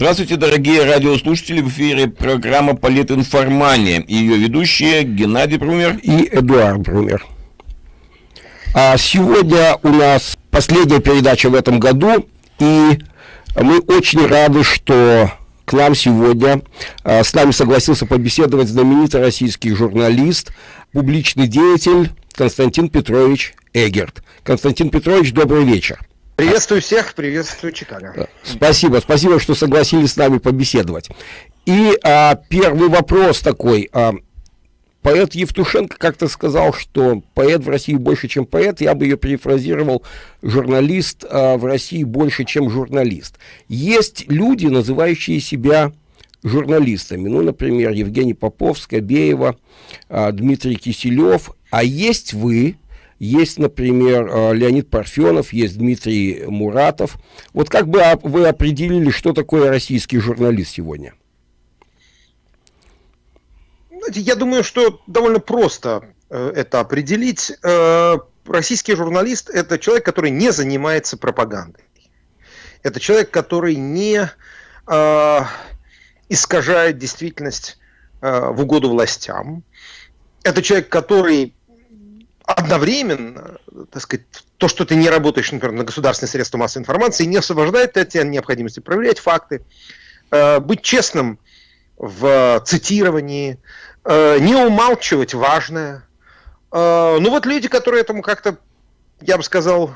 Здравствуйте, дорогие радиослушатели. В эфире программа «Политинформания». Ее ведущие Геннадий Брумер и Эдуард Брумер. А сегодня у нас последняя передача в этом году, и мы очень рады, что к нам сегодня а, с нами согласился побеседовать знаменитый российский журналист, публичный деятель Константин Петрович Эгерт. Константин Петрович, добрый вечер. Приветствую всех, приветствую Чикаго. Спасибо, спасибо, что согласились с нами побеседовать. И а, первый вопрос такой. А, поэт Евтушенко как-то сказал, что поэт в России больше, чем поэт. Я бы ее перефразировал. Журналист а, в России больше, чем журналист. Есть люди, называющие себя журналистами. Ну, например, Евгений Попов, Скобеева, а, Дмитрий Киселев. А есть вы, есть, например, э, Леонид Парфенов, есть Дмитрий Муратов. Вот как бы вы определили, что такое российский журналист сегодня? Я думаю, что довольно просто э, это определить. Э, российский журналист – это человек, который не занимается пропагандой. Это человек, который не искажает действительность в угоду властям. Это человек, который одновременно, так сказать, то, что ты не работаешь, например, на государственные средства массовой информации, не освобождает тебя от необходимости проверять факты, э, быть честным в цитировании, э, не умалчивать важное. Э, ну вот люди, которые этому как-то, я бы сказал,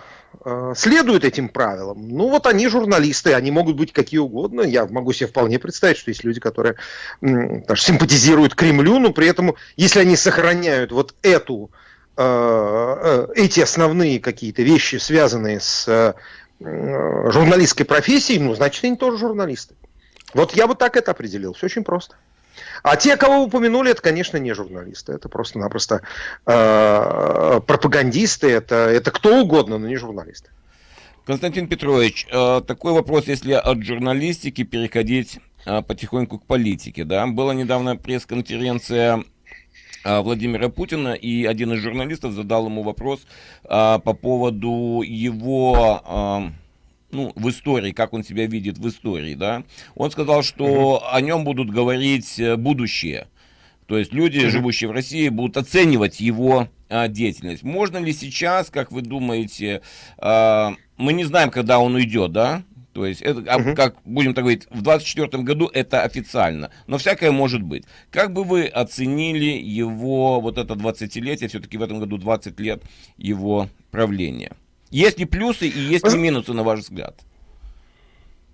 следуют этим правилам, ну вот они журналисты, они могут быть какие угодно. Я могу себе вполне представить, что есть люди, которые даже симпатизируют Кремлю, но при этом, если они сохраняют вот эту эти основные какие-то вещи, связанные с э, журналистской профессией, ну, значит, они тоже журналисты. Вот я бы так это определил. Все очень просто. А те, кого вы упомянули, это, конечно, не журналисты. Это просто-напросто э, пропагандисты, это, это кто угодно, но не журналисты. Константин Петрович, э, такой вопрос, если от журналистики переходить э, потихоньку к политике. Да? Была недавно пресс-конференция Владимира Путина, и один из журналистов задал ему вопрос а, по поводу его... А, ну, в истории, как он себя видит в истории, да, он сказал, что uh -huh. о нем будут говорить э, будущее. То есть люди, uh -huh. живущие в России, будут оценивать его а, деятельность. Можно ли сейчас, как вы думаете, а, мы не знаем, когда он уйдет, да? То есть, это, угу. как будем так говорить, в 2024 году это официально, но всякое может быть. Как бы вы оценили его, вот это 20-летие, все-таки в этом году 20 лет его правления? Есть ли плюсы и есть ли минусы, на ваш взгляд?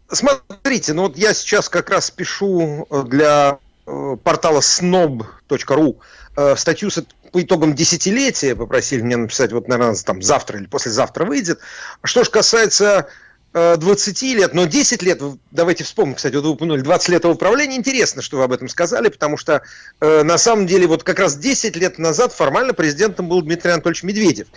Смотрите, ну вот я сейчас как раз пишу э, для э, портала snob.ru э, статью с по итогам десятилетия, попросили меня написать, вот, наверное, там завтра или послезавтра выйдет. Что же касается 20 э, лет, но 10 лет, давайте вспомним, кстати, вот вы упомянули 20 лет управления, интересно, что вы об этом сказали, потому что э, на самом деле вот как раз 10 лет назад формально президентом был Дмитрий Анатольевич Медведев.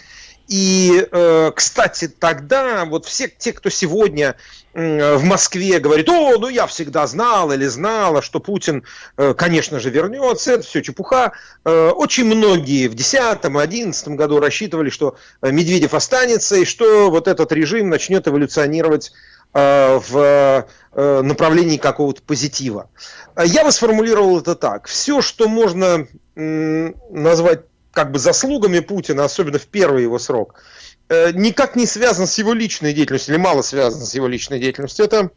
И, э, кстати, тогда вот все те, кто сегодня в Москве говорит, о, ну я всегда знал или знала, что Путин, э, конечно же, вернется, это все чепуха. Э, очень многие в 2010-2011 году рассчитывали, что Медведев останется и что вот этот режим начнет эволюционировать в направлении какого-то позитива. Я бы сформулировал это так. Все, что можно назвать как бы заслугами Путина, особенно в первый его срок, э, никак не связан с его личной деятельностью, или мало связан с его личной деятельностью. Это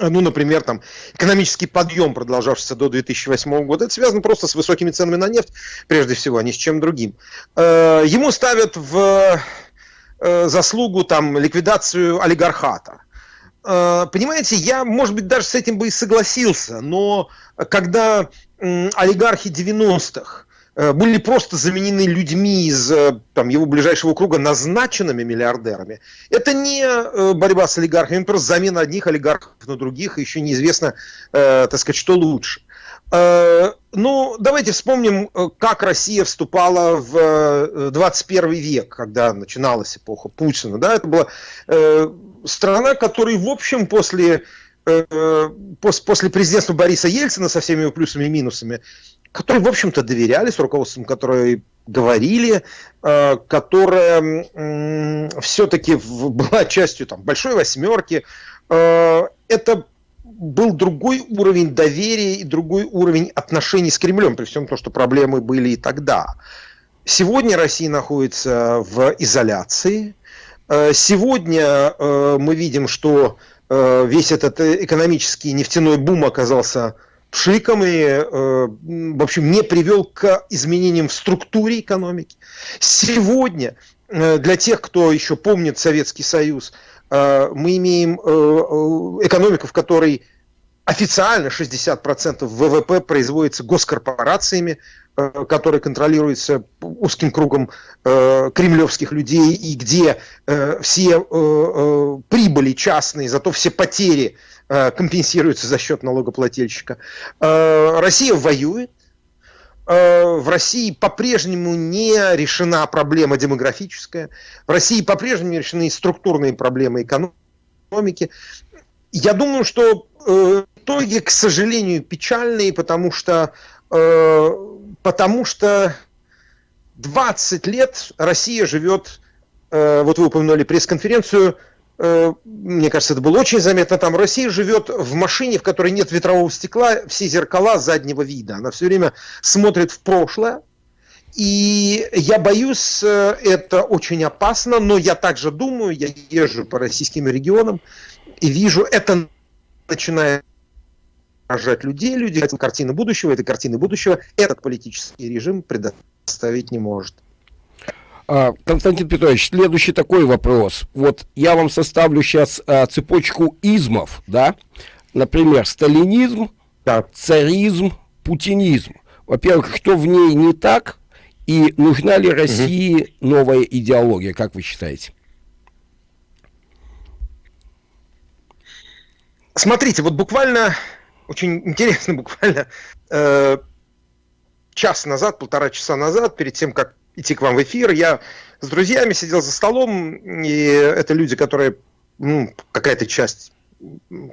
ну, например, там, экономический подъем, продолжавшийся до 2008 года, это связано просто с высокими ценами на нефть, прежде всего, а не с чем другим. Э, ему ставят в э, заслугу там, ликвидацию олигархата. Понимаете, я, может быть, даже с этим бы и согласился, но когда олигархи 90-х Э, были просто заменены людьми из э, там, его ближайшего круга назначенными миллиардерами. Это не э, борьба с олигархами, просто замена одних олигархов на других, еще неизвестно, э, так сказать, что лучше. Э, ну, давайте вспомним, как Россия вступала в 21 век, когда начиналась эпоха Путина. Да? Это была э, страна, которая, в общем, после после президентства Бориса Ельцина со всеми его плюсами и минусами, которые, в общем-то, доверяли, с руководством которые говорили, э, которая все-таки была частью там, большой восьмерки. Э, это был другой уровень доверия и другой уровень отношений с Кремлем, при всем том, что проблемы были и тогда. Сегодня Россия находится в изоляции. Э, сегодня мы видим, что весь этот экономический нефтяной бум оказался пшиком и, в общем, не привел к изменениям в структуре экономики. Сегодня для тех, кто еще помнит Советский Союз, мы имеем экономику, в которой официально 60% ВВП производится госкорпорациями, Э, который контролируется узким кругом э, кремлевских людей и где э, все э, э, прибыли частные, зато все потери э, компенсируются за счет налогоплательщика. Э, Россия воюет. Э, в России по-прежнему не решена проблема демографическая. В России по-прежнему не решены структурные проблемы экономики. Я думаю, что итоги, к сожалению, печальные, потому что потому что 20 лет Россия живет, вот вы упомянули пресс-конференцию, мне кажется, это было очень заметно там, Россия живет в машине, в которой нет ветрового стекла, все зеркала заднего вида. Она все время смотрит в прошлое, и я боюсь, э, это очень опасно, но я также думаю, я езжу по российским регионам и вижу, это начинает поражать людей, люди хотят картины будущего, этой картины будущего этот политический режим предоставить не может. А, Константин Петрович, следующий такой вопрос. Вот я вам составлю сейчас а, цепочку измов, да? Например, сталинизм, да. царизм, путинизм. Во-первых, что в ней не так? И нужна ли России угу. новая идеология, как вы считаете? Смотрите, вот буквально очень интересно, буквально э, час назад, полтора часа назад, перед тем, как идти к вам в эфир, я с друзьями сидел за столом, и это люди, которые, ну, какая-то часть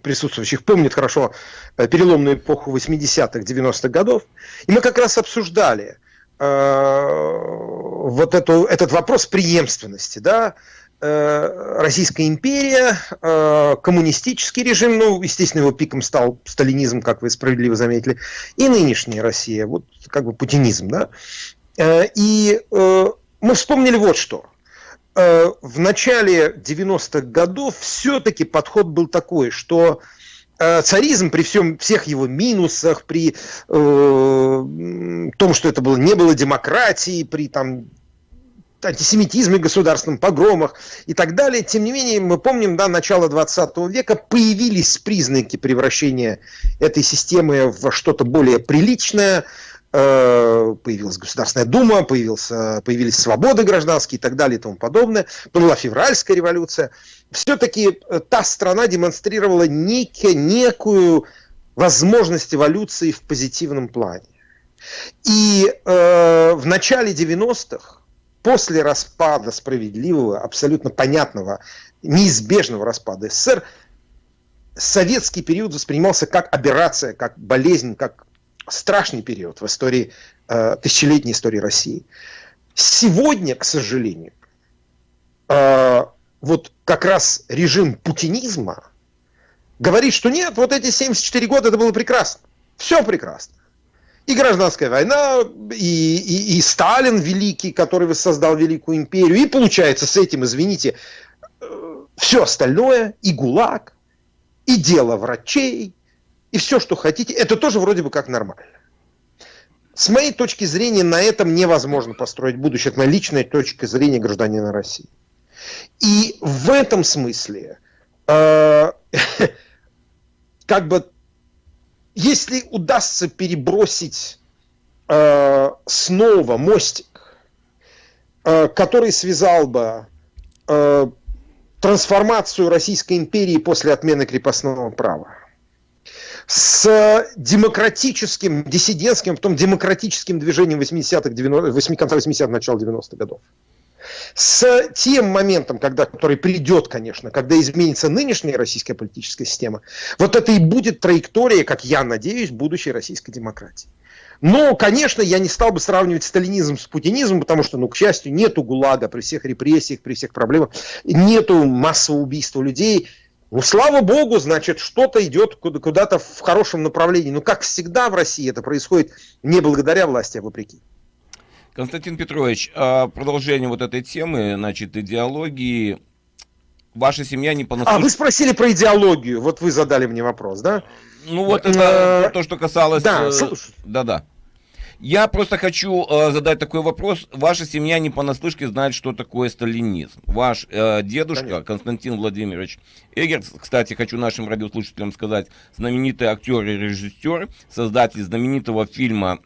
присутствующих помнит хорошо э, переломную эпоху 80-х, 90-х годов, и мы как раз обсуждали э, вот эту, этот вопрос преемственности, да, Э, Российская империя, э, коммунистический режим, ну, естественно, его пиком стал сталинизм, как вы справедливо заметили, и нынешняя Россия, вот как бы путинизм, да. Э, и мы вспомнили вот что. В начале 90-х годов все-таки подход был такой, что царизм при всем, всех его минусах, при э, том, что это было, не было демократии, при там антисемитизме государственном, погромах и так далее. Тем не менее, мы помним, да, начало 20 века появились признаки превращения этой системы в что-то более приличное, э, появилась Государственная Дума, появился, появились свободы гражданские и так далее и тому подобное. Была февральская революция. Все-таки э, та страна демонстрировала некие, некую возможность эволюции в позитивном плане. И э, в начале 90-х после распада справедливого, абсолютно понятного, неизбежного распада СССР, советский период воспринимался как аберрация, как болезнь, как страшный период в истории, э, тысячелетней истории России. Сегодня, к сожалению, э, вот как раз режим путинизма говорит, что нет, вот эти 74 года это было прекрасно. Все прекрасно и гражданская война, и, и, и Сталин великий, который создал великую империю, и получается с этим, извините, э, все остальное, и ГУЛАГ, и дело врачей, и все, что хотите, это тоже вроде бы как нормально. С моей точки зрения, на этом невозможно построить будущее. Это моя личная точка зрения гражданина России. И в этом смысле, э, как бы если удастся перебросить э, снова мостик, э, который связал бы э, трансформацию Российской империи после отмены крепостного права с демократическим, диссидентским, в том демократическим движением 80-х, 90 конца 80-х, начала 90-х годов с тем моментом, когда, который придет, конечно, когда изменится нынешняя российская политическая система, вот это и будет траектория, как я надеюсь, будущей российской демократии. Но, конечно, я не стал бы сравнивать сталинизм с путинизмом, потому что, ну, к счастью, нету ГУЛАГа при всех репрессиях, при всех проблемах, нету массового убийства людей, Ну, слава богу, значит, что-то идет куда-то в хорошем направлении. Но, как всегда в России, это происходит не благодаря власти, а вопреки. Константин Петрович, а продолжение вот этой темы, значит, идеологии. Ваша семья не понаслышке... А, вы спросили про идеологию. Вот вы задали мне вопрос, да? Ну, вот это то, что касалось... Да, да-да. Я просто хочу э, задать такой вопрос. Ваша семья не понаслышке знает, что такое сталинизм. Ваш э, дедушка Конечно. Константин Владимирович Эгерц, кстати, хочу нашим радиослушателям сказать, знаменитый актер и режиссер, создатель знаменитого фильма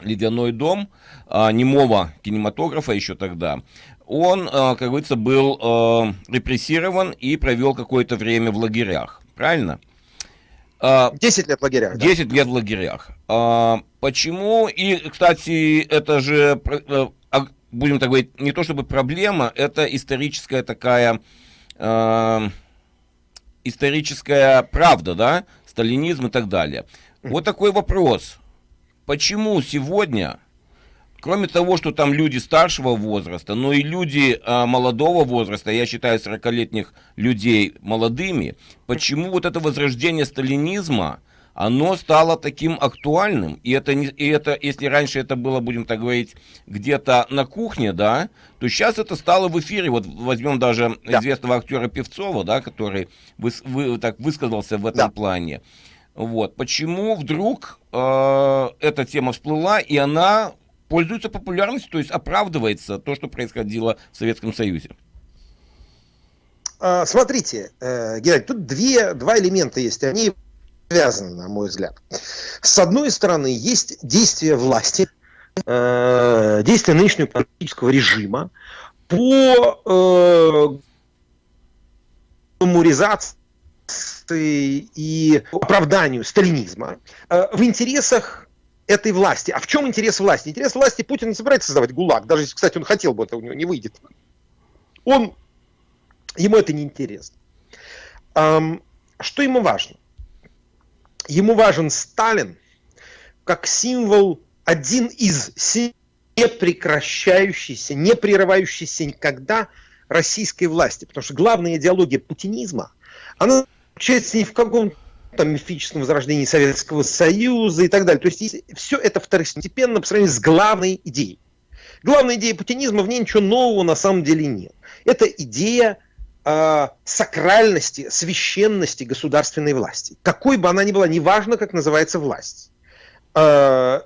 «Ледяной дом», э, немого кинематографа еще тогда, он, э, как говорится, был э, репрессирован и провел какое-то время в лагерях. Правильно? 10 а, лет в лагерях. 10 да? лет в лагерях. А, почему? И, кстати, это же, э, а, будем так говорить, не то чтобы проблема, это историческая такая, историческая правда, да, сталинизм и так далее. Вот такой вопрос. Почему сегодня Кроме того, что там люди старшего возраста, но и люди а, молодого возраста, я считаю 40-летних людей молодыми, почему вот это возрождение сталинизма, оно стало таким актуальным, и это, не, и это, если раньше это было, будем так говорить, где-то на кухне, да, то сейчас это стало в эфире, вот возьмем даже да. известного актера Певцова, да, который выс, вы, так высказался в этом да. плане. Вот, почему вдруг э, эта тема всплыла, и она пользуется популярностью, то есть оправдывается то, что происходило в Советском Союзе. А, смотрите, э, Геннадий, тут две, два элемента есть, они связаны, на мой взгляд. С одной стороны, есть действия власти, э, действия нынешнего политического режима по э, меморизации и оправданию сталинизма в интересах этой власти. А в чем интерес власти? Интерес власти Путин не собирается создавать ГУЛАГ, даже если, кстати, он хотел бы, это у него не выйдет. Он, ему это не интересно. Что ему важно? Ему важен Сталин как символ, один из непрекращающейся, не прерывающейся никогда российской власти. Потому что главная идеология путинизма, она заключается не в каком-то там, мифическом возрождении Советского Союза и так далее. То есть все это второстепенно по сравнению с главной идеей. Главная идея путинизма, в ней ничего нового на самом деле нет. Это идея э, сакральности, священности государственной власти. Какой бы она ни была, неважно, как называется власть. Э,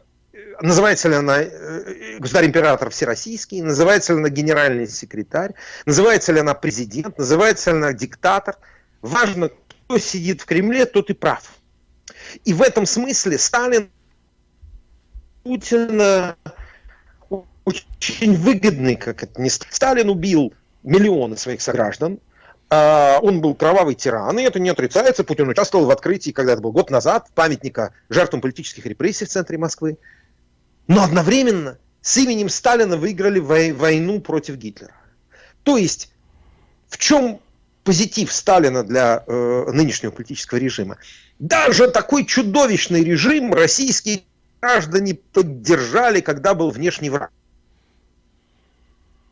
называется ли она э, государь-император всероссийский, называется ли она генеральный секретарь, называется ли она президент, называется ли она диктатор. Важно, кто сидит в Кремле, тот и прав. И в этом смысле Сталин Путина очень выгодный, как это не Сталин убил миллионы своих сограждан, а, он был кровавый тиран, и это не отрицается. Путин участвовал в открытии, когда это был год назад, памятника жертвам политических репрессий в центре Москвы. Но одновременно с именем Сталина выиграли войну против Гитлера. То есть, в чем позитив Сталина для э, нынешнего политического режима. Даже такой чудовищный режим российские граждане поддержали, когда был внешний враг.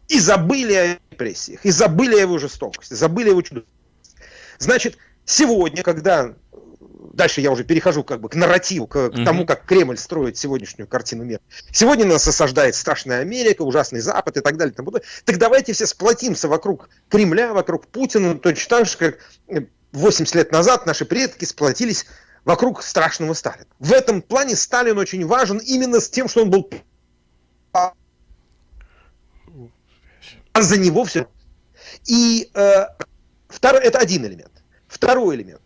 И забыли о репрессиях, и забыли о его жестокости, забыли о его чудовищности. Значит, сегодня, когда дальше я уже перехожу как бы к нарративу, к, к тому, как Кремль строит сегодняшнюю картину мира. Сегодня нас осаждает страшная Америка, ужасный Запад и так далее. Тому так давайте все сплотимся вокруг Кремля, вокруг Путина, точно так же, как 80 лет назад наши предки сплотились вокруг страшного Сталина. В этом плане Сталин очень важен именно с тем, что он был а за него все. И э, второй, это один элемент. Второй элемент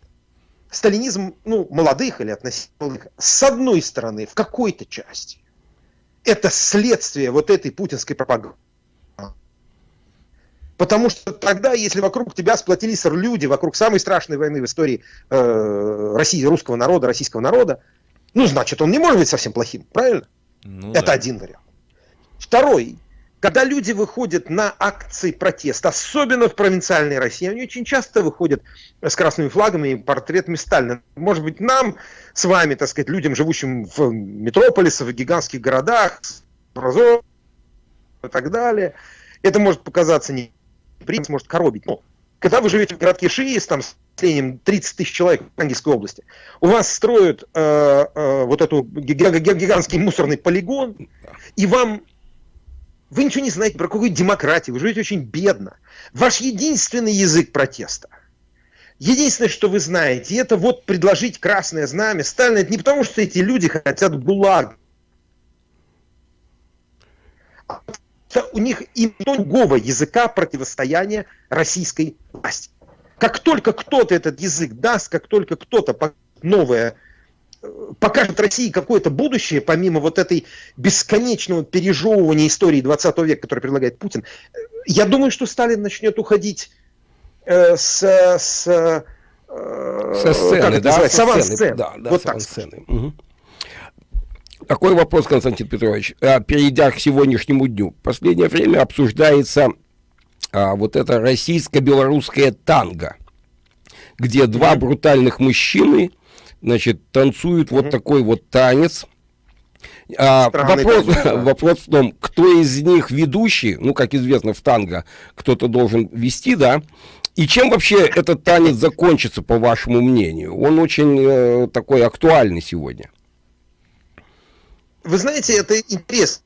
сталинизм, ну, молодых или относительно молодых, с одной стороны, в какой-то части, это следствие вот этой путинской пропаганды. Потому что тогда, если вокруг тебя сплотились люди, вокруг самой страшной войны в истории э, России, русского народа, российского народа, ну, значит, он не может быть совсем плохим, правильно? Ну, Это да. один вариант. Второй, когда люди выходят на акции протеста, особенно в провинциальной России, они очень часто выходят с красными флагами и портретами Сталина. Может быть, нам с вами, так сказать, людям, живущим в метрополисах, в гигантских городах, и так далее, это может показаться не может коробить. Но когда вы живете в городке Шиис, там населением 30 тысяч человек в Ангельской области. У вас строят э, э, вот эту гигантский мусорный полигон, и вам вы ничего не знаете про какую демократию, вы живете очень бедно. Ваш единственный язык протеста, единственное, что вы знаете, это вот предложить красное знамя Сталина. Это не потому, что эти люди хотят ГУЛАГ. У них и другого языка противостояния российской власти. Как только кто-то этот язык даст, как только кто-то новое покажет России какое-то будущее, помимо вот этой бесконечного пережевывания истории 20 века, который предлагает Путин, я думаю, что Сталин начнет уходить э, с, с, э, со сцены, как это да, называется, со сцены. Да, да, вот так сцены. Угу. Такой вопрос, Константин Петрович, а, перейдя к сегодняшнему дню. В последнее время обсуждается а, вот это российско-белорусское танго, где два брутальных мужчины значит, танцуют вот такой вот танец. А, вопрос, вопрос в том, кто из них ведущий, ну, как известно, в танго кто-то должен вести, да, и чем вообще этот танец закончится, по вашему мнению? Он очень э, такой актуальный сегодня. Вы знаете, это интересно.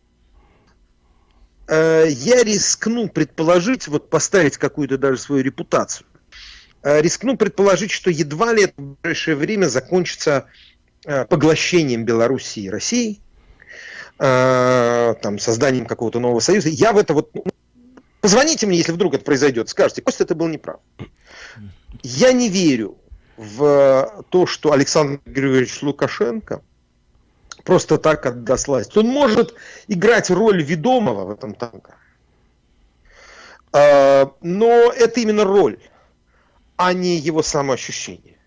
Э, я рискну предположить, вот поставить какую-то даже свою репутацию. Э, рискну предположить, что едва ли это в ближайшее время закончится э, поглощением Белоруссии и России, э, там, созданием какого-то нового союза. Я в это вот... Ну, позвоните мне, если вдруг это произойдет, скажите, Костя, ты был неправ. Я не верю в то, что Александр Григорьевич Лукашенко просто так отдаст власть. Он может играть роль ведомого в этом танке. Но это именно роль а не его самоощущение.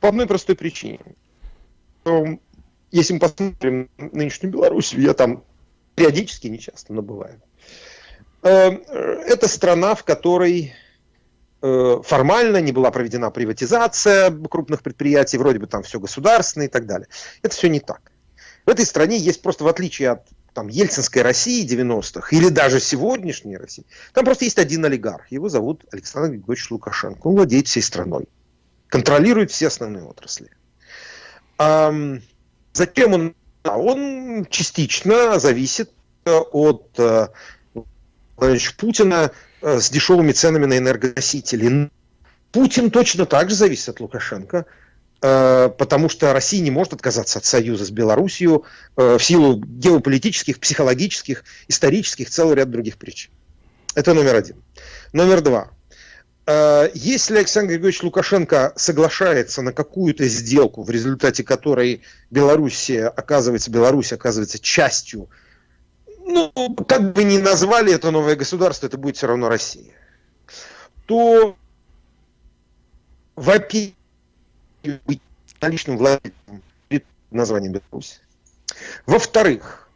По одной простой причине. Если мы посмотрим нынешнюю Белоруссию, я там периодически, не часто, но бываю. Э, это страна, в которой э, формально не была проведена приватизация крупных предприятий, вроде бы там все государственное и так далее. Это все не так. В этой стране есть просто, в отличие от там, ельцинской России 90-х или даже сегодняшней России, там просто есть один олигарх. Его зовут Александр Григорьевич Лукашенко. Он владеет всей страной. Контролирует все основные отрасли. А, затем он, он частично зависит э, от э, Путина э, с дешевыми ценами на энергоносители. Путин точно так же зависит от Лукашенко. Э, потому что Россия не может отказаться от союза с Белоруссией э, в силу геополитических, психологических, исторических, целый ряд других причин. Это номер один. Номер два. Э, если Александр Григорьевич Лукашенко соглашается на какую-то сделку, в результате которой Белоруссия оказывается, Беларусь оказывается частью, ну, как бы ни назвали это новое государство, это будет все равно Россия, то, во-первых, быть наличным владельцем названием Беларусь. Во-вторых,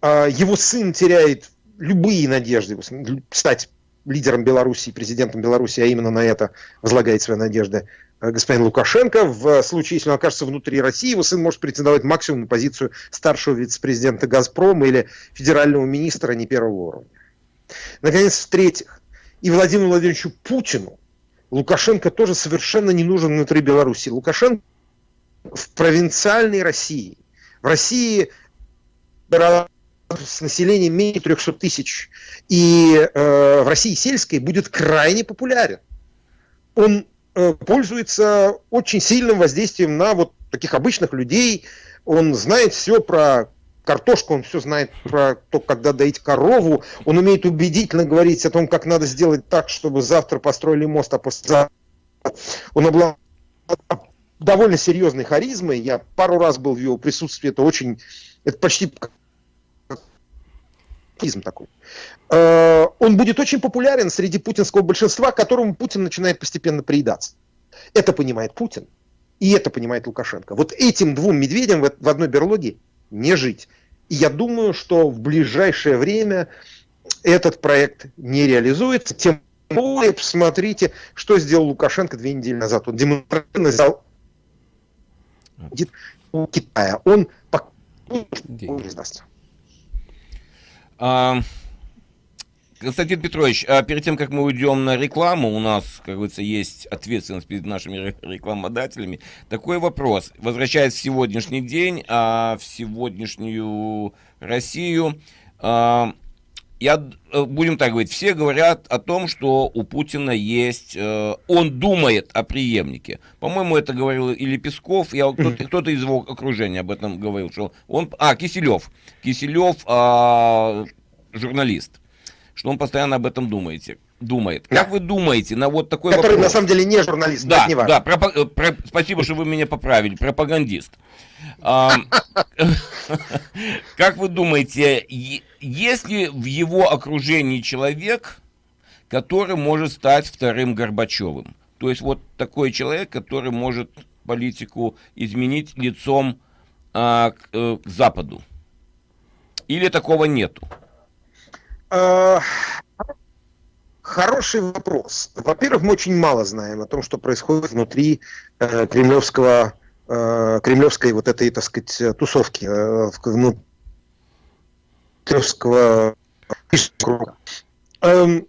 а, его сын теряет любые надежды стать лидером Беларуси, президентом Беларуси, а именно на это возлагает свои надежды а, господин Лукашенко. В случае, если он окажется внутри России, его сын может претендовать максимум на позицию старшего вице-президента «Газпрома» или федерального министра не первого уровня. Наконец, в-третьих, и Владимиру Владимировичу Путину Лукашенко тоже совершенно не нужен внутри Беларуси. Лукашенко в провинциальной России. В России с населением менее 300 тысяч. И э, в России сельской будет крайне популярен. Он э, пользуется очень сильным воздействием на вот таких обычных людей. Он знает все про картошку, он все знает про то, когда доить корову, он умеет убедительно говорить о том, как надо сделать так, чтобы завтра построили мост, а послезавтра он обладает довольно серьезной харизмой. Я пару раз был в его присутствии, это очень, это почти такой. Э, он будет очень популярен среди путинского большинства, которому Путин начинает постепенно приедаться. Это понимает Путин, и это понимает Лукашенко. Вот этим двум медведям в одной берлоге не жить. И я думаю, что в ближайшее время этот проект не реализуется. Тем более, посмотрите, что сделал Лукашенко две недели назад. Он демонстративно взял у Китая. Он пока не сдастся. Константин Петрович, а перед тем, как мы уйдем на рекламу, у нас, как говорится, есть ответственность перед нашими рекламодателями. Такой вопрос. Возвращаясь в сегодняшний день, а в сегодняшнюю Россию, а, я, э, будем так говорить, все говорят о том, что у Путина есть, э, он думает о преемнике. По-моему, это говорил или Песков, я, кто-то, кто из его окружения об этом говорил, что он, а, Киселев, Киселев, а, журналист, что он постоянно об этом думаете думает. Как вы думаете на вот такой Который вопрос? на самом деле не журналист, да, не да, пропа- э, про- спасибо, что вы меня поправили, пропагандист. Как вы думаете, есть ли в его окружении человек, который может стать вторым Горбачевым? То есть вот такой человек, который может политику изменить лицом а, к, э, к Западу? Или такого нету? А, хороший вопрос. Во-первых, мы очень мало знаем о том, что происходит внутри э, кремлевского э, кремлевской вот этой, так сказать, тусовки, э, ну, кремлевского. Эм,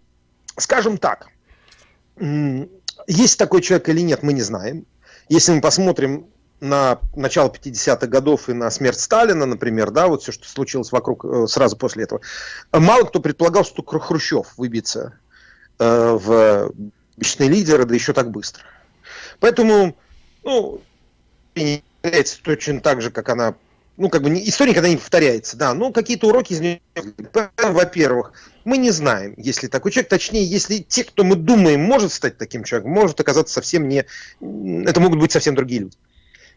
скажем так, есть такой человек или нет, мы не знаем. Если мы посмотрим на начало 50-х годов и на смерть Сталина, например, да, вот все, что случилось вокруг э, сразу после этого, мало кто предполагал, что Хрущев выбьется э, в вечные лидеры, да еще так быстро. Поэтому, ну, не является точно так же, как она ну, как бы не, история никогда не повторяется, да, но какие-то уроки из нее, во-первых, мы не знаем, если такой человек, точнее, если те, кто мы думаем, может стать таким человеком, может оказаться совсем не, это могут быть совсем другие люди.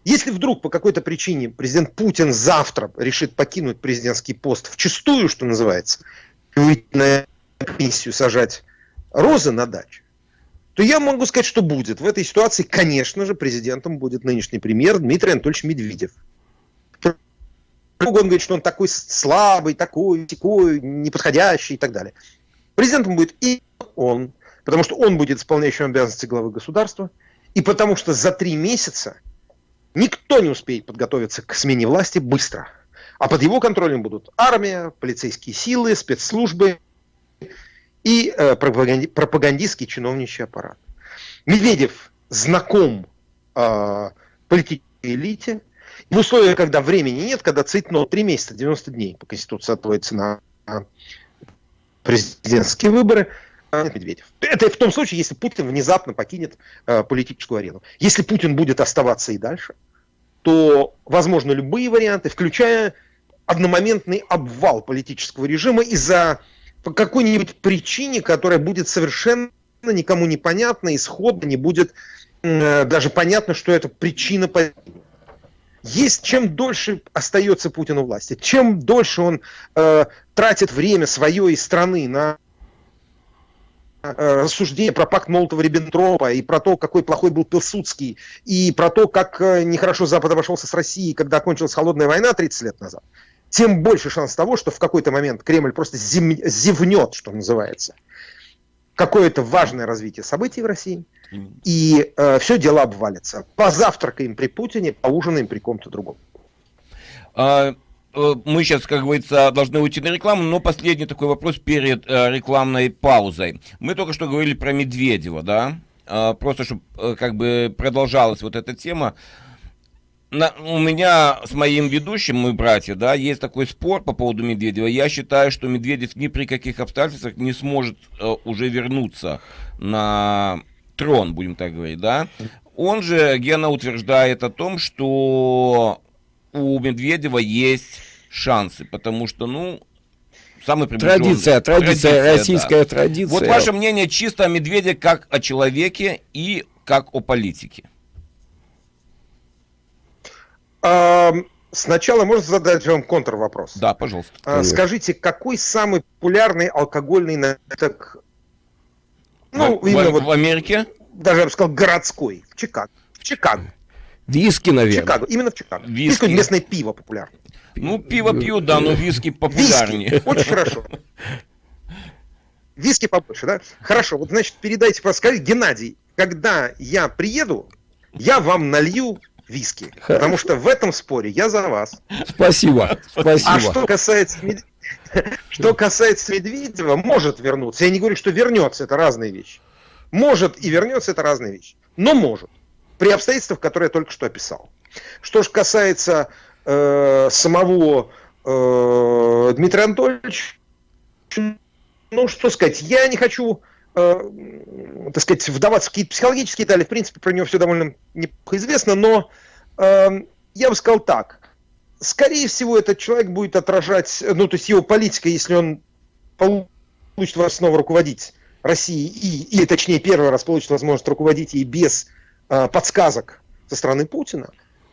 Если вдруг по какой-то причине президент Путин завтра решит покинуть президентский пост в чистую, что называется, выйти на комиссию сажать розы на даче, то я могу сказать, что будет. В этой ситуации, конечно же, президентом будет нынешний премьер Дмитрий Анатольевич Медведев. Он говорит, что он такой слабый, такой, такой, неподходящий и так далее. Президентом будет и он, потому что он будет исполняющим обязанности главы государства, и потому что за три месяца никто не успеет подготовиться к смене власти быстро. А под его контролем будут армия, полицейские силы, спецслужбы и э, пропаганди, пропагандистский чиновничий аппарат. Медведев знаком э, политической элите, в условиях, когда времени нет, когда цитно 3 месяца, 90 дней по Конституции отводится на президентские выборы, а Медведев. Это в том случае, если Путин внезапно покинет э, политическую арену. Если Путин будет оставаться и дальше, то возможно любые варианты, включая одномоментный обвал политического режима из-за какой-нибудь причине, которая будет совершенно никому непонятна, исходно не будет э, даже понятно, что это причина есть чем дольше остается Путин у власти, чем дольше он э, тратит время свое и страны на э, рассуждение про пакт Молотова-Риббентропа и про то, какой плохой был Пилсудский, и про то, как э, нехорошо Запад обошелся с Россией, когда кончилась холодная война 30 лет назад, тем больше шанс того, что в какой-то момент Кремль просто зим... зевнет, что называется, какое-то важное развитие событий в России – и э, все дело обвалится. Позавтракаем при Путине, поужинаем при ком-то другом. А, мы сейчас, как говорится, должны уйти на рекламу, но последний такой вопрос перед э, рекламной паузой. Мы только что говорили про Медведева, да? Э, просто, чтобы э, как бы продолжалась вот эта тема. На, у меня с моим ведущим, мы братья, да, есть такой спор по поводу Медведева. Я считаю, что Медведев ни при каких обстоятельствах не сможет э, уже вернуться на трон, будем так говорить, да, он же, Гена, утверждает о том, что у Медведева есть шансы, потому что, ну, самый Традиция, традиция, традиция российская да. традиция. Вот ваше мнение чисто о Медведе как о человеке и как о политике. Сначала можно задать вам контрвопрос. Да, пожалуйста. А, скажите, какой самый популярный алкогольный напиток ну, в, именно в, вот, в Америке? Даже я бы сказал, городской. В Чикаго. В Чикаго. Виски, наверное. Чикаго, именно в Чикаго. Виски. Виски местное пиво популярно. Ну, пиво пью, да, но виски популярнее. Виски, очень хорошо. Виски побольше, да? Хорошо, вот, значит, передайте, скажите, Геннадий, когда я приеду, я вам налью виски. Хорошо. Потому что в этом споре я за вас. Спасибо. Спасибо. А что касается, что касается Медведева, может вернуться. Я не говорю, что вернется, это разные вещи. Может и вернется, это разные вещи. Но может. При обстоятельствах, которые я только что описал. Что же касается э, самого э, Дмитрия Анатольевича, ну, что сказать, я не хочу, э, так сказать, вдаваться в какие-то психологические детали, в принципе, про него все довольно неплохо известно, но э, я бы сказал так, скорее всего, этот человек будет отражать, ну, то есть его политика, если он получит вас снова руководить Россией, и, или, точнее, первый раз получит возможность руководить ей без подсказок со стороны Путина,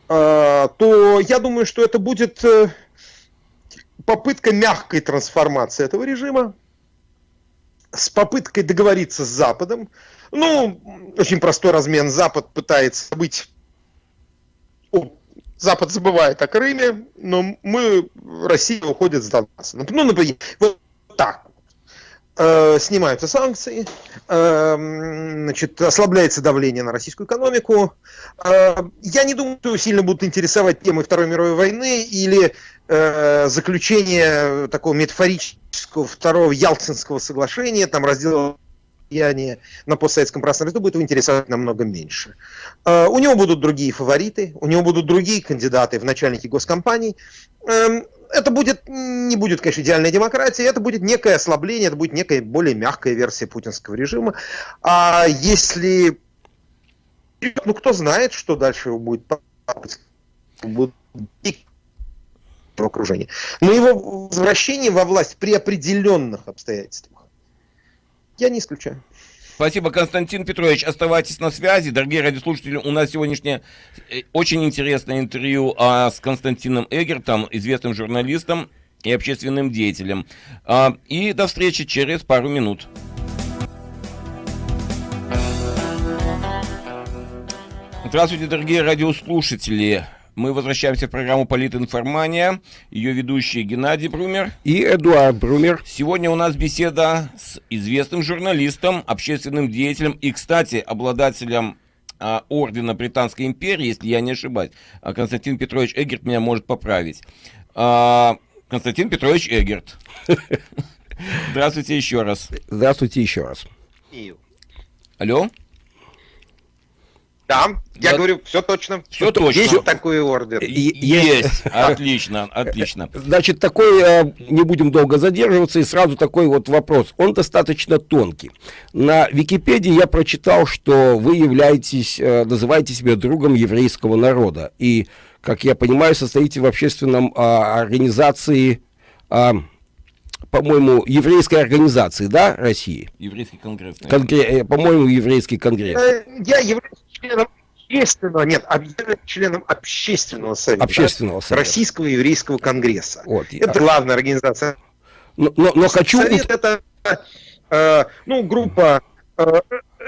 э, то я думаю, что это будет э, попытка мягкой трансформации этого режима, с попыткой договориться с Западом. Ну, очень простой размен. Запад пытается быть Запад забывает о Крыме, но мы, Россия уходит с Донбасса. Ну, например, вот так. Э, снимаются санкции, э, значит, ослабляется давление на российскую экономику. Э, я не думаю, что сильно будут интересовать темы Второй мировой войны или э, заключение такого метафорического второго Ялтинского соглашения, там раздела влияние на постсоветском пространстве, будет его интересовать намного меньше. У него будут другие фавориты, у него будут другие кандидаты в начальники госкомпаний. Это будет, не будет, конечно, идеальная демократия, это будет некое ослабление, это будет некая более мягкая версия путинского режима. А если... Ну, кто знает, что дальше будет будет окружение. Но его возвращение во власть при определенных обстоятельствах я не исключаю. Спасибо, Константин Петрович. Оставайтесь на связи. Дорогие радиослушатели, у нас сегодняшнее э, очень интересное интервью а, с Константином Эгертом, известным журналистом и общественным деятелем. А, и до встречи через пару минут. Здравствуйте, дорогие радиослушатели. Мы возвращаемся в программу «Политинформания». Ее ведущие Геннадий Брумер и Эдуард Брумер. Сегодня у нас беседа с известным журналистом, общественным деятелем и, кстати, обладателем а, ордена Британской империи, если я не ошибаюсь. А Константин Петрович Эгерт меня может поправить. А, Константин Петрович Эгерт. Здравствуйте еще раз. Здравствуйте еще раз. Алло? Да, я да. говорю, все точно. Все точно. Есть такой ордер? Есть. Отлично, отлично. Значит, такой, э, не будем долго задерживаться, и сразу такой вот вопрос. Он достаточно тонкий. На Википедии я прочитал, что вы являетесь, э, называете себя другом еврейского народа. И, как я понимаю, состоите в общественном а, организации а, по-моему, еврейской организации, да, России? Еврейский конгресс. Конгре... Э, по-моему, еврейский конгресс. Я являюсь членом общественного, нет, членом общественного совета. Общественного совета. Российского еврейского конгресса. Вот, это а... главная организация. Но, но, но хочу... Совет это, э, ну, группа э,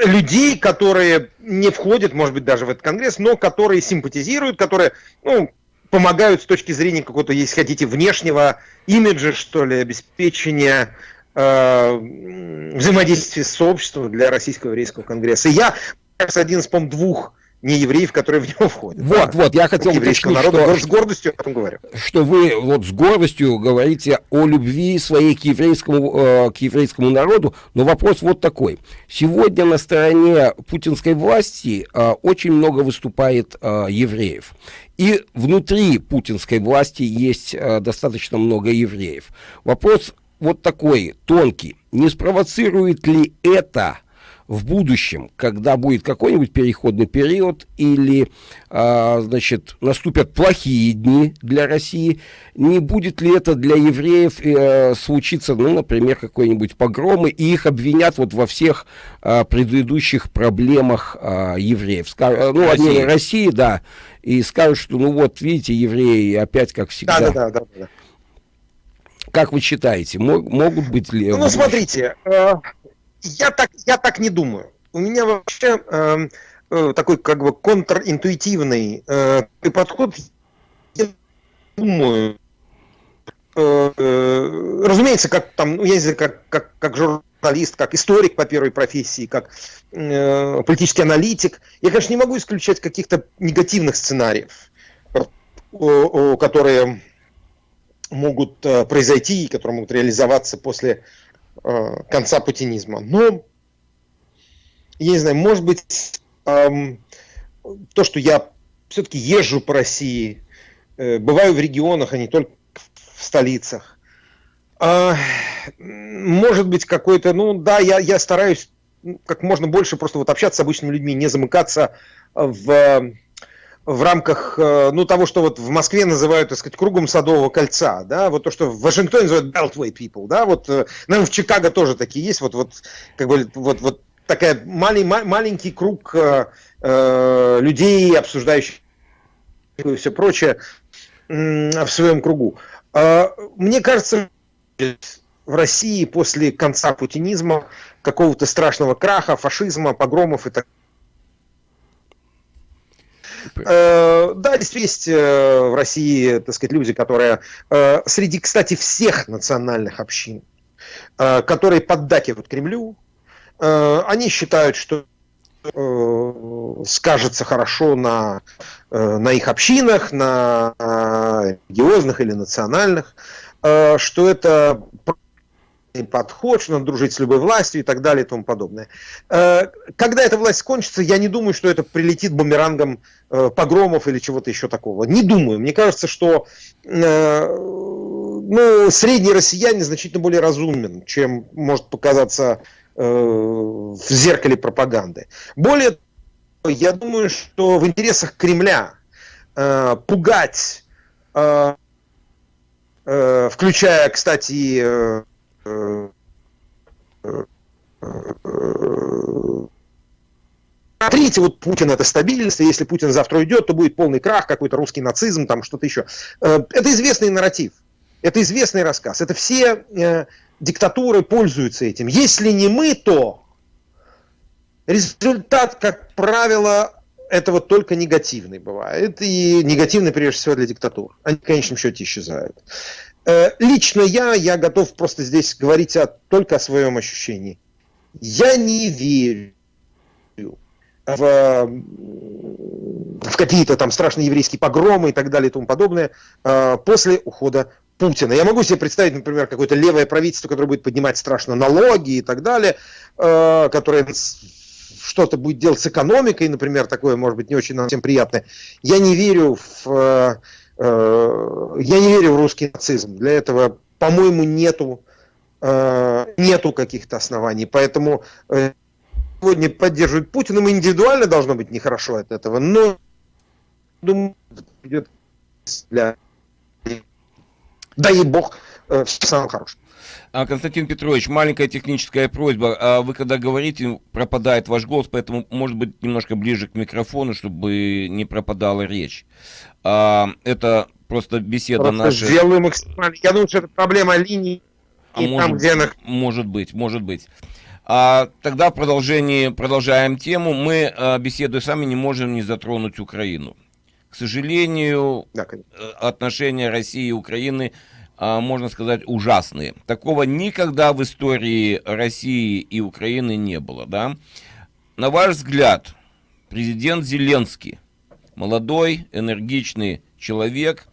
людей, которые не входят, может быть, даже в этот конгресс, но которые симпатизируют, которые, ну, помогают с точки зрения какого-то, если хотите, внешнего имиджа, что ли, обеспечения э, взаимодействия с сообществом для Российского еврейского конгресса. И я, один из, по двух не евреев, которые в него входят. Вот, да? вот, я хотел уточнить, народа, что, с гордостью об этом говорю. Что вы вот с гордостью говорите о любви своей к еврейскому, э, к еврейскому народу, но вопрос вот такой. Сегодня на стороне путинской власти э, очень много выступает э, евреев. И внутри путинской власти есть э, достаточно много евреев. Вопрос вот такой, тонкий. Не спровоцирует ли это в будущем, когда будет какой-нибудь переходный период или, а, значит, наступят плохие дни для России, не будет ли это для евреев э, случиться, ну, например, какой-нибудь погромы, и их обвинят вот во всех а, предыдущих проблемах а, евреев. Скажут, ну, России. Одни, России, да, и скажут, что, ну, вот, видите, евреи опять как всегда. Да, да, да. да. Как вы считаете, могут быть ли... Ну, ну смотрите, э, я так, я так не думаю. У меня вообще э, э, такой как бы контринтуитивный э, подход. Я думаю, э, э, разумеется, как там, ну, я не знаю, как, как, как журналист как историк по первой профессии, как э, политический аналитик, я, конечно, не могу исключать каких-то негативных сценариев, которые могут э, произойти, которые могут реализоваться после э, конца путинизма. Но, я не знаю, может быть, эм, то, что я все-таки езжу по России, э, бываю в регионах, а не только в столицах, э, может быть, какой-то, ну да, я, я стараюсь как можно больше просто вот общаться с обычными людьми, не замыкаться в в рамках э, ну, того, что вот в Москве называют, так сказать, кругом Садового кольца, да, вот то, что в Вашингтоне называют Beltway people, да, вот, э, наверное, в Чикаго тоже такие есть, вот, вот, как бы, вот, вот такая малень, маленький круг э, э, людей, обсуждающих и все прочее в своем кругу. Э, мне кажется, в России после конца путинизма, какого-то страшного краха, фашизма, погромов и так далее, Э, да, действительно, есть э, в России, так сказать, люди, которые э, среди, кстати, всех национальных общин, которые поддакивают Кремлю, они считают, что скажется хорошо на, на их общинах, на религиозных или национальных, что это подход, что надо дружить с любой властью и так далее и тому подобное. Э, когда эта власть кончится, я не думаю, что это прилетит бумерангом э, погромов или чего-то еще такого. Не думаю. Мне кажется, что э, ну, средний россиянин значительно более разумен, чем может показаться в зеркале пропаганды. Более того, я думаю, что в интересах Кремля пугать включая, кстати, Смотрите, вот Путин это стабильность, если Путин завтра уйдет, то будет полный крах, какой-то русский нацизм, там что-то еще. Э, это известный нарратив, это известный рассказ, это все э, диктатуры пользуются этим. Если не мы, то результат, как правило, этого только негативный бывает, и негативный прежде всего для диктатур. Они в конечном счете исчезают. Э, лично я, я готов просто здесь говорить о, только о своем ощущении. Я не верю в, в какие-то там страшные еврейские погромы и так далее и тому подобное э, после ухода Путина. Я могу себе представить, например, какое-то левое правительство, которое будет поднимать страшно налоги и так далее, э, которое что-то будет делать с экономикой, например, такое, может быть, не очень нам всем приятное. Я не верю в я не верю в русский нацизм. Для этого, по-моему, нету, э, нету каких-то оснований. Поэтому э, сегодня поддерживают Путина. Ему индивидуально должно быть нехорошо от этого, но думаю, идет для дай бог все самое хорошее. А, Константин Петрович, маленькая техническая просьба. А вы когда говорите, пропадает ваш голос, поэтому, может быть, немножко ближе к микрофону, чтобы не пропадала речь. А, это просто беседа просто наша. Сделаю максимально. Я думаю, что это проблема линии. А может, там, где она... может быть, может быть. А, тогда в продолжении, продолжаем тему. Мы, а, беседуя сами, не можем не затронуть Украину. К сожалению, да, э, отношения России и Украины можно сказать, ужасные. Такого никогда в истории России и Украины не было, да? На ваш взгляд, президент Зеленский, молодой, энергичный человек,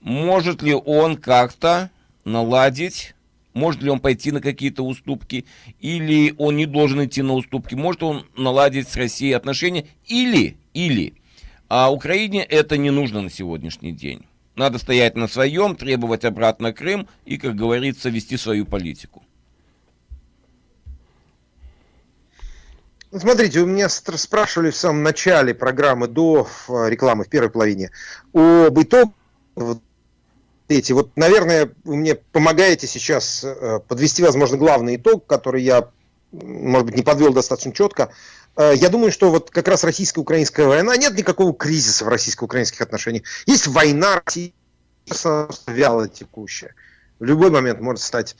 может ли он как-то наладить, может ли он пойти на какие-то уступки, или он не должен идти на уступки, может он наладить с Россией отношения, или, или, а Украине это не нужно на сегодняшний день. Надо стоять на своем, требовать обратно Крым и, как говорится, вести свою политику. Смотрите, у меня спрашивали в самом начале программы, до рекламы, в первой половине, об итогах эти. Вот, наверное, вы мне помогаете сейчас э, подвести, возможно, главный итог, который я, может быть, не подвел достаточно четко. Э, я думаю, что вот как раз российско-украинская война, нет никакого кризиса в российско-украинских отношениях. Есть война, вяло текущая. В любой момент может стать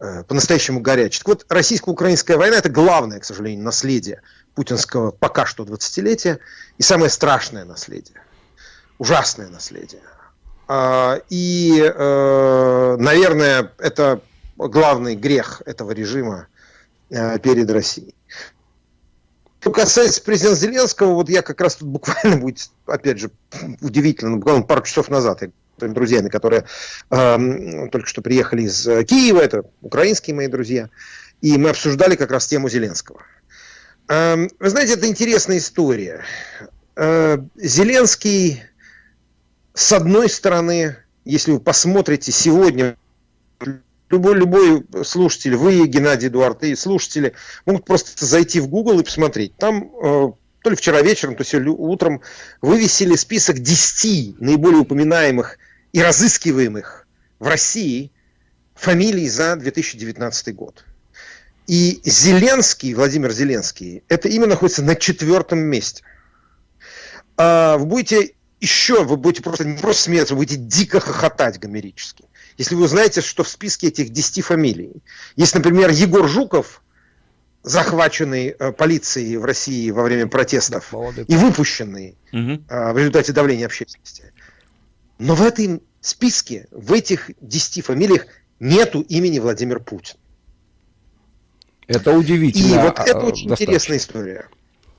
э, по-настоящему горячей. Так вот, российско-украинская война – это главное, к сожалению, наследие путинского пока что 20-летия и самое страшное наследие, ужасное наследие. А, и, э, наверное, это главный грех этого режима э, перед Россией. Что касается президента Зеленского, вот я как раз тут буквально будет, опять же, удивительно, буквально пару часов назад я своими друзьями, которые э, только что приехали из Киева, это украинские мои друзья, и мы обсуждали как раз тему Зеленского. Э, вы знаете, это интересная история. Э, Зеленский, с одной стороны, если вы посмотрите сегодня, любой, любой слушатель, вы, Геннадий Эдуард, и слушатели, могут просто зайти в Google и посмотреть. Там э, то ли вчера вечером, то ли сегодня утром вывесили список 10 наиболее упоминаемых и разыскиваемых в России фамилий за 2019 год. И Зеленский, Владимир Зеленский, это именно находится на четвертом месте. А вы будете еще, вы будете просто не просто смеяться, вы будете дико хохотать гомерически. Если вы узнаете, что в списке этих 10 фамилий есть, например, Егор Жуков, захваченный э, полицией в России во время протестов Молодец. и выпущенный угу. э, в результате давления общественности. Но в этом списке, в этих 10 фамилиях нету имени Владимир Путин. Это удивительно. И вот это а, очень достаточно. интересная история.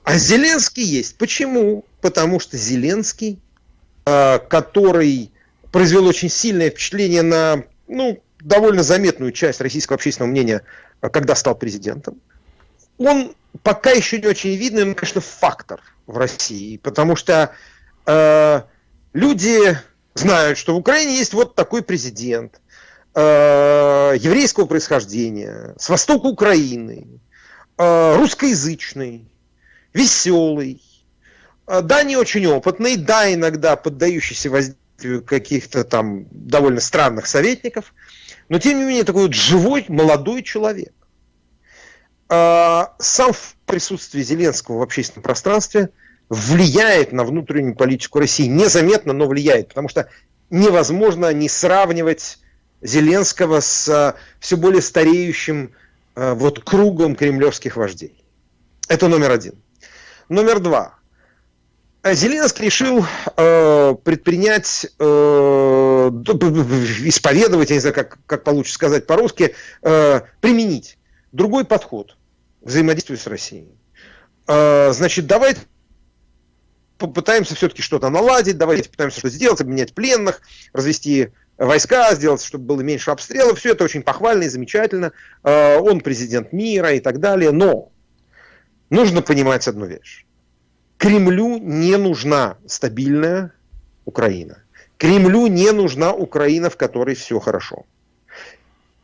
А Зеленский есть. Почему? Потому что Зеленский, э, который произвел очень сильное впечатление на ну, довольно заметную часть российского общественного мнения, э, когда стал президентом, он пока еще не очень видный, но, конечно, фактор в России, потому что э, люди знают, что в Украине есть вот такой президент э, еврейского происхождения, с востока Украины, э, русскоязычный, веселый, э, да, не очень опытный, да, иногда поддающийся воздействию каких-то там довольно странных советников, но тем не менее такой вот живой молодой человек. Э, сам присутствие Зеленского в общественном пространстве влияет на внутреннюю политику России. Незаметно, но влияет, потому что невозможно не сравнивать Зеленского с э, все более стареющим вот кругом кремлевских вождей. Это номер один. Номер два. Зеленский решил э, предпринять, э, исповедовать, я не знаю, как, как получится сказать по-русски, э, применить другой подход к взаимодействию с Россией. Э, значит, давайте попытаемся все-таки что-то наладить, давайте попытаемся что-то сделать, обменять пленных, развести войска, сделать, чтобы было меньше обстрелов. Все это очень похвально и замечательно. Э, он президент мира и так далее. Но нужно понимать одну вещь. Кремлю не нужна стабильная Украина. Кремлю не нужна Украина, в которой все хорошо.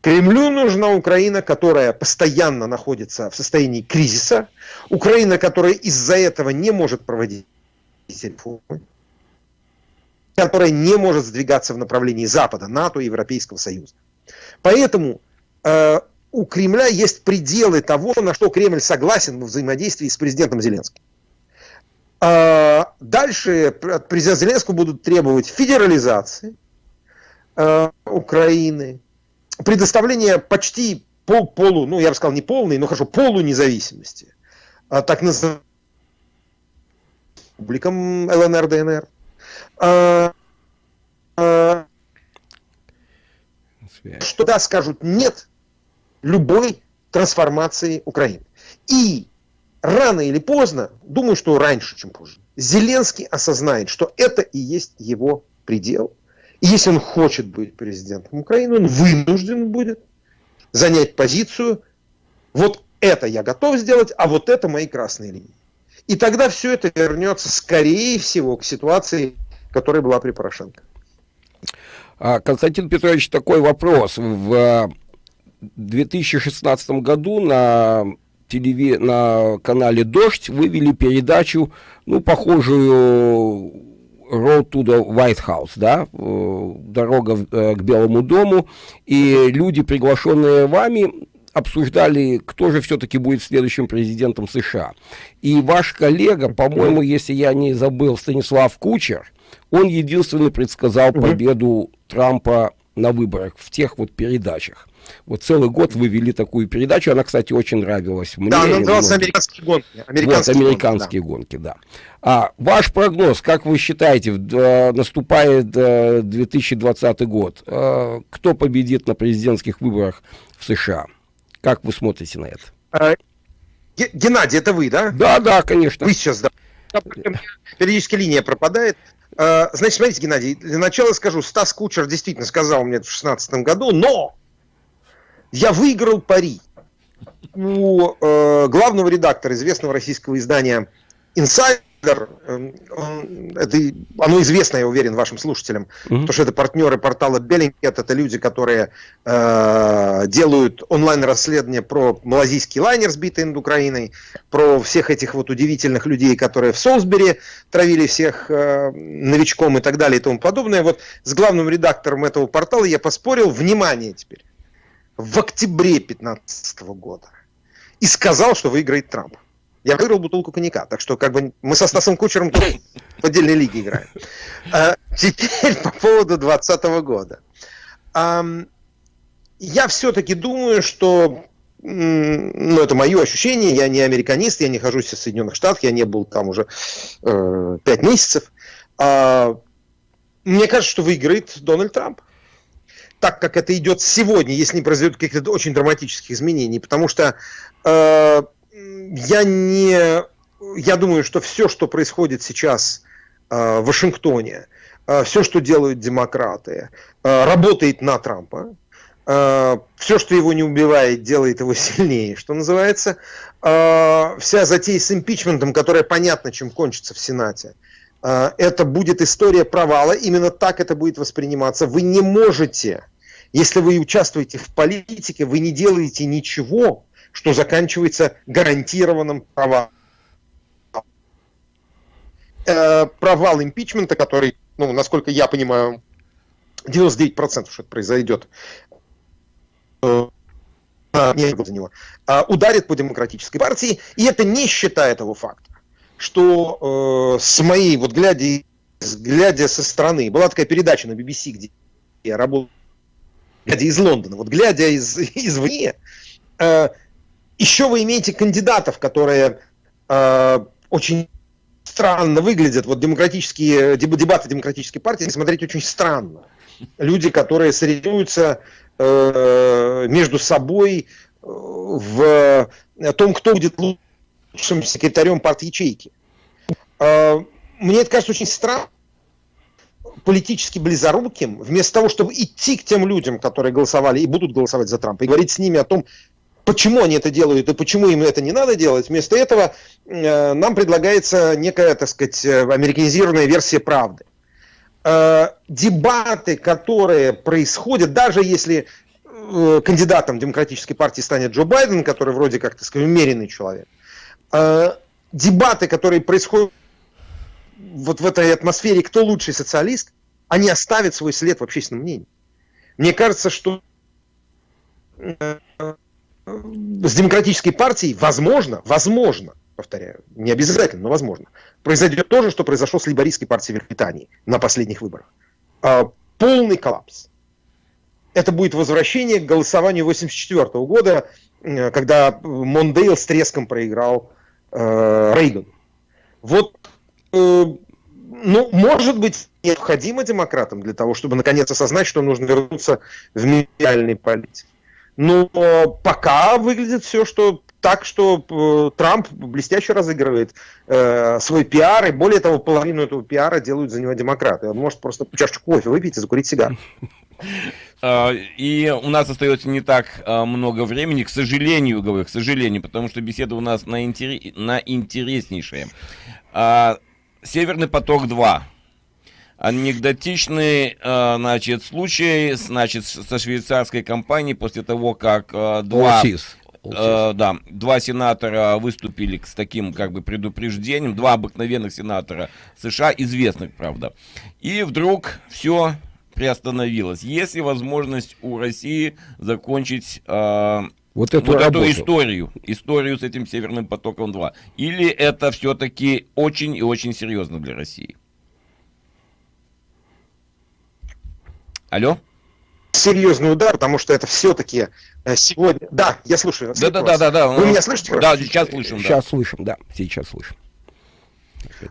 Кремлю нужна Украина, которая постоянно находится в состоянии кризиса, Украина, которая из-за этого не может проводить реформы, которая не может сдвигаться в направлении Запада, НАТО Европейского Союза. Поэтому э, у Кремля есть пределы того, на что Кремль согласен в взаимодействии с президентом Зеленским. А дальше от президента Зеленского будут требовать федерализации э, Украины, предоставления почти пол, полу, ну я бы сказал не полной, но хорошо, полу независимости, а, так называемым республикам ЛНР, ДНР. А, а, что да, скажут нет любой трансформации Украины. И рано или поздно, думаю, что раньше, чем позже, Зеленский осознает, что это и есть его предел. И если он хочет быть президентом Украины, он вынужден будет занять позицию, вот это я готов сделать, а вот это мои красные линии. И тогда все это вернется, скорее всего, к ситуации, которая была при Порошенко. А, Константин Петрович, такой вопрос. В 2016 году на, телеви... на канале «Дождь» вывели передачу, ну, похожую Road to the White House, да, э, дорога э, к Белому дому, и люди, приглашенные вами, обсуждали, кто же все-таки будет следующим президентом США. И ваш коллега, по-моему, если я не забыл, Станислав Кучер, он единственный предсказал победу Трампа на выборах в тех вот передачах. Вот целый год вы вели такую передачу, она, кстати, очень нравилась мне. Да, она называлась «Американские гонки». Американские, вот, американские гонки, да. гонки, да. А ваш прогноз, как вы считаете, э, наступает э, 2020 год, э, кто победит на президентских выборах в США? Как вы смотрите на это? Э, Геннадий, это вы, да? Да, да, конечно. Вы сейчас, да. Периодически линия пропадает. Э, значит, смотрите, Геннадий, для начала скажу, Стас Кучер действительно сказал мне это в 2016 году, но я выиграл пари. У э, главного редактора известного российского издания Insider Эм, это, оно известно, я уверен, вашим слушателям, mm-hmm. потому что это партнеры портала Bellingcat, это люди, которые э, делают онлайн-расследования про малазийский лайнер, сбитый над Украиной, про всех этих вот удивительных людей, которые в Солсбери травили всех э, новичком и так далее и тому подобное. Вот с главным редактором этого портала я поспорил, внимание теперь, в октябре 2015 года и сказал, что выиграет Трамп я выиграл бутылку коньяка. Так что как бы мы со Стасом Кучером тут в отдельной лиге играем. А, теперь по поводу 2020 года. А, я все-таки думаю, что ну, это мое ощущение, я не американист, я не хожусь в Соединенных Штатах, я не был там уже э, 5 месяцев. А, мне кажется, что выиграет Дональд Трамп. Так как это идет сегодня, если не произойдет каких-то очень драматических изменений. Потому что э, я не... Я думаю, что все, что происходит сейчас э, в Вашингтоне, э, все, что делают демократы, э, работает на Трампа. Э, все, что его не убивает, делает его сильнее, что называется. Э, вся затея с импичментом, которая понятно, чем кончится в Сенате, э, это будет история провала. Именно так это будет восприниматься. Вы не можете, если вы участвуете в политике, вы не делаете ничего, что заканчивается гарантированным провалом. Э, провал импичмента, который, ну, насколько я понимаю, 99% что это произойдет, э, не за него, э, ударит по демократической партии, и это не считая того факта, что э, с моей, вот глядя, глядя со стороны, была такая передача на BBC, где я работал, глядя из Лондона, вот глядя из, извне, э, еще вы имеете кандидатов, которые э, очень странно выглядят. Вот демократические дебаты демократической партии смотреть очень странно. Люди, которые соревнуются э, между собой э, в том, кто будет лучшим секретарем партии ячейки. Э, мне это кажется очень странно политически близоруким, вместо того, чтобы идти к тем людям, которые голосовали и будут голосовать за Трампа, и говорить с ними о том, почему они это делают и почему им это не надо делать. Вместо этого э, нам предлагается некая, так сказать, э, американизированная версия правды. Э, дебаты, которые происходят, даже если э, кандидатом демократической партии станет Джо Байден, который вроде как, так сказать, умеренный человек, э, дебаты, которые происходят вот в этой атмосфере, кто лучший социалист, они оставят свой след в общественном мнении. Мне кажется, что э, с демократической партией, возможно, возможно, повторяю, не обязательно, но возможно, произойдет то же, что произошло с либористской партией Великобритании на последних выборах. А, полный коллапс. Это будет возвращение к голосованию 1984 года, э, когда Мондейл с треском проиграл э, Рейган. Вот, ну, может быть, необходимо демократам для того, чтобы наконец осознать, что нужно вернуться в медиальный политике. Но пока выглядит все, что так, что э, Трамп блестяще разыгрывает э, свой пиар, и более того, половину этого пиара делают за него демократы. Он может просто чашечку кофе выпить и закурить сигар. А, и у нас остается не так а, много времени, к сожалению, говорю, к сожалению, потому что беседа у нас на, интерес, на интереснейшая. Северный поток 2 анекдотичный, э, значит, случай, значит, со швейцарской компанией после того, как э, два... Олсис. Э, да, два сенатора выступили с таким как бы предупреждением, два обыкновенных сенатора США, известных, правда. И вдруг все приостановилось. Есть ли возможность у России закончить э, вот эту, вот эту историю, историю с этим Северным потоком 2? Или это все-таки очень и очень серьезно для России? Алло? Серьезный удар, потому что это все-таки э, сегодня... Да, я слушаю. Да, да, да, да, да. Вы меня слышите? Да, сейчас слышим. Сейчас да. слышим, да, сейчас слышим.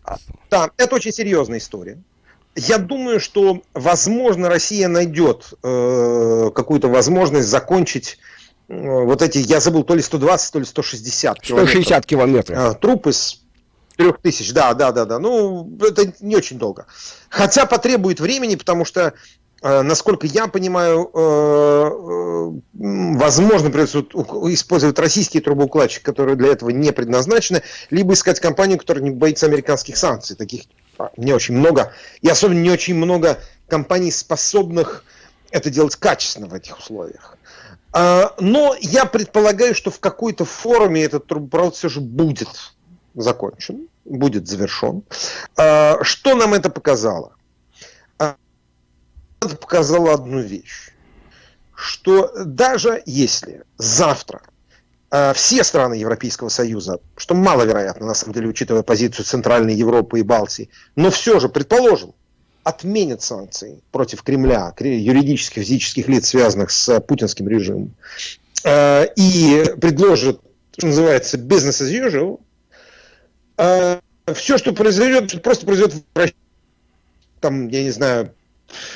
А, да, это очень серьезная история. Я думаю, что, возможно, Россия найдет э, какую-то возможность закончить вот эти, я забыл, то ли 120, то ли 160 километров. 160 километров. А, труп из трех тысяч, да, да, да, да. Ну, это не очень долго. Хотя потребует времени, потому что Э, насколько я понимаю, э, э, возможно, придется использовать российские трубоукладчики, которые для этого не предназначены, либо искать компанию, которая не боится американских санкций. Таких а, не очень много. И особенно не очень много компаний, способных это делать качественно в этих условиях. А, но я предполагаю, что в какой-то форуме этот трубопровод все же будет закончен, будет завершен. А, что нам это показало? это показало одну вещь, что даже если завтра все страны Европейского Союза, что маловероятно, на самом деле, учитывая позицию Центральной Европы и Балтии, но все же, предположим, отменят санкции против Кремля, юридических, физических лиц, связанных с путинским режимом, э, и предложат, что называется, business as usual, э, все, что произойдет, просто произойдет там, я не знаю,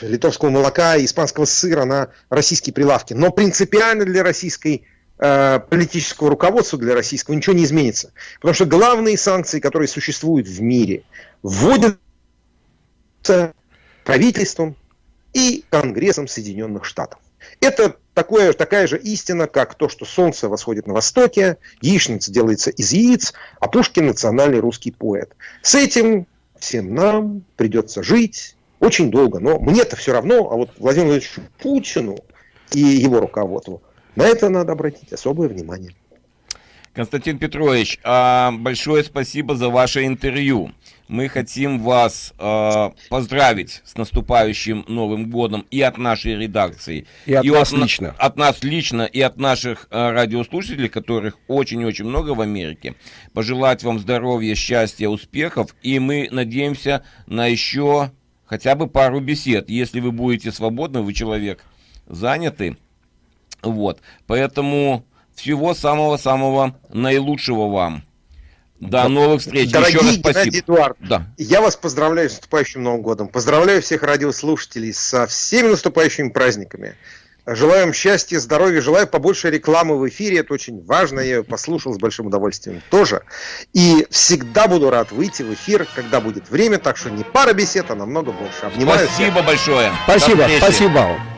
литовского молока и испанского сыра на российские прилавки. Но принципиально для российской э, политического руководства, для российского ничего не изменится. Потому что главные санкции, которые существуют в мире, вводятся правительством и Конгрессом Соединенных Штатов. Это такое, такая же истина, как то, что солнце восходит на востоке, яичница делается из яиц, а Пушкин национальный русский поэт. С этим всем нам придется жить, очень долго. Но мне-то все равно, а вот Владимиру Владимировичу Путину и его руководству на это надо обратить особое внимание. Константин Петрович, а, большое спасибо за ваше интервью. Мы хотим вас э, поздравить с наступающим Новым годом и от нашей редакции. И от и нас от, лично. От нас лично и от наших э, радиослушателей, которых очень-очень много в Америке. Пожелать вам здоровья, счастья, успехов. И мы надеемся на еще хотя бы пару бесед, если вы будете свободны, вы человек занятый. Вот, поэтому всего самого-самого наилучшего вам. До новых встреч. Дорогие Еще раз спасибо. Эдуард, да. я вас поздравляю с наступающим Новым годом. Поздравляю всех радиослушателей со всеми наступающими праздниками. Желаю вам счастья, здоровья, желаю побольше рекламы в эфире, это очень важно, я ее послушал с большим удовольствием тоже. И всегда буду рад выйти в эфир, когда будет время, так что не пара бесед, а намного больше. Обнимаю Спасибо всех. большое. Спасибо, спасибо.